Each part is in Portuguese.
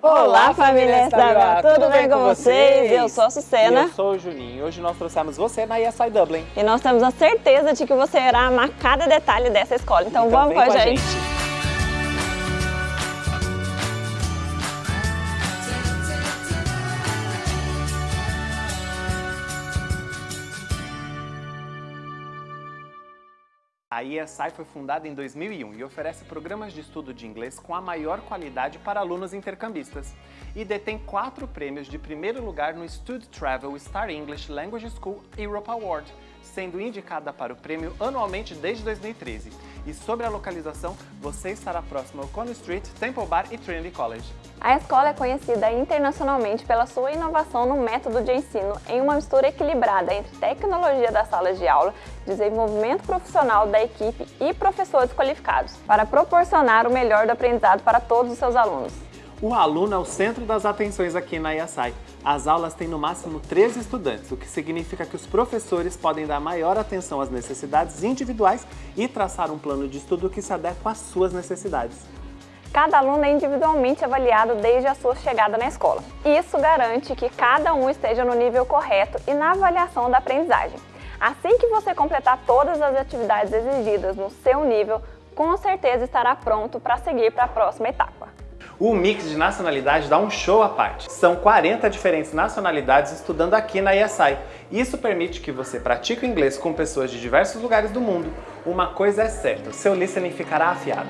Olá, família SWA! Tudo bem com vocês? Eu sou a Sucena. E eu sou o Juninho. Hoje nós trouxemos você na ESI Dublin. E nós temos a certeza de que você irá amar cada detalhe dessa escola. Então, então vamos com a, gente. gente. A ESI foi fundada em 2001 e oferece programas de estudo de inglês com a maior qualidade para alunos intercambistas e detém quatro prêmios de primeiro lugar no Stud Travel Star English Language School Europe Award, sendo indicada para o prêmio anualmente desde 2013. E sobre a localização, você estará próximo ao Coney Street, Temple Bar e Trinity College. A escola é conhecida internacionalmente pela sua inovação no método de ensino em uma mistura equilibrada entre tecnologia das salas de aula, desenvolvimento profissional da equipe e professores qualificados, para proporcionar o melhor do aprendizado para todos os seus alunos. O aluno é o centro das atenções aqui na IASAI. As aulas têm no máximo 13 estudantes, o que significa que os professores podem dar maior atenção às necessidades individuais e traçar um plano de estudo que se adequa às suas necessidades. Cada aluno é individualmente avaliado desde a sua chegada na escola. Isso garante que cada um esteja no nível correto e na avaliação da aprendizagem. Assim que você completar todas as atividades exigidas no seu nível, com certeza estará pronto para seguir para a próxima etapa. O mix de nacionalidades dá um show à parte. São 40 diferentes nacionalidades estudando aqui na ESI. Isso permite que você pratique o inglês com pessoas de diversos lugares do mundo. Uma coisa é certa, seu listening ficará afiado.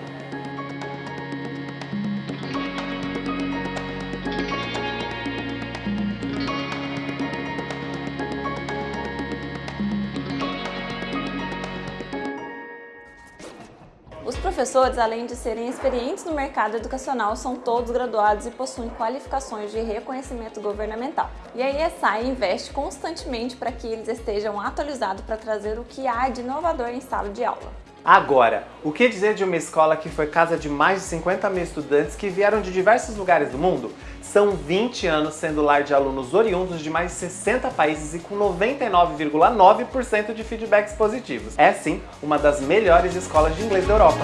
Os professores, além de serem experientes no mercado educacional, são todos graduados e possuem qualificações de reconhecimento governamental. E a ESI investe constantemente para que eles estejam atualizados para trazer o que há de inovador em sala de aula. Agora, o que dizer de uma escola que foi casa de mais de 50 mil estudantes que vieram de diversos lugares do mundo? São 20 anos sendo lar de alunos oriundos de mais de 60 países e com 99,9% de feedbacks positivos. É sim, uma das melhores escolas de inglês da Europa.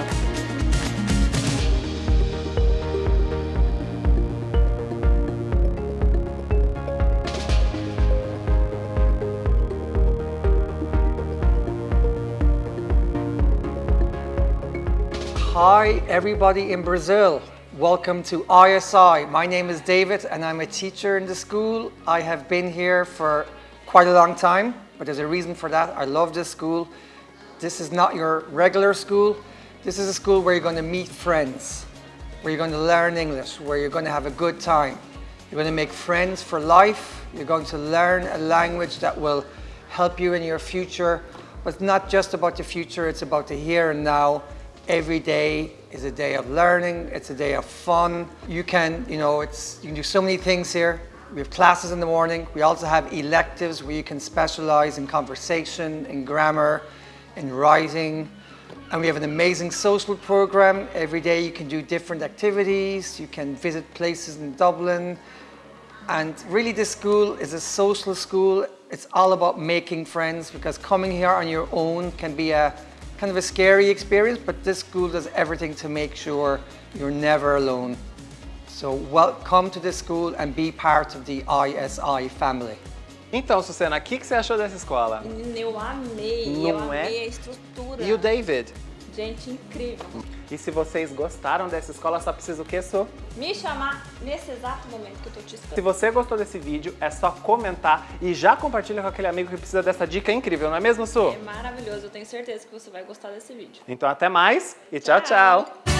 Hi everybody in Brazil. Welcome to ISI. My name is David and I'm a teacher in the school. I have been here for quite a long time, but there's a reason for that. I love this school. This is not your regular school. This is a school where you're going to meet friends, where you're going to learn English, where you're going to have a good time. You're going to make friends for life. You're going to learn a language that will help you in your future. But it's not just about the future, it's about the here and now Every day is a day of learning, it's a day of fun. You can, you know, it's, you can do so many things here. We have classes in the morning. We also have electives where you can specialize in conversation, in grammar, in writing. And we have an amazing social program. Every day you can do different activities. You can visit places in Dublin. And really this school is a social school. It's all about making friends because coming here on your own can be a kind of a scary experience, but this school does everything to make sure you're never alone. So welcome to this school and be part of the ISI family. Então, Susana, o que, que você achou dessa escola? Eu amei, Não eu é? amei a estrutura. E o David? Gente, incrível. E se vocês gostaram dessa escola, só precisa o quê, Su? Me chamar nesse exato momento que eu tô te esperando. Se você gostou desse vídeo, é só comentar e já compartilha com aquele amigo que precisa dessa dica incrível, não é mesmo, Su? É maravilhoso, eu tenho certeza que você vai gostar desse vídeo. Então até mais e tchau, tchau. tchau.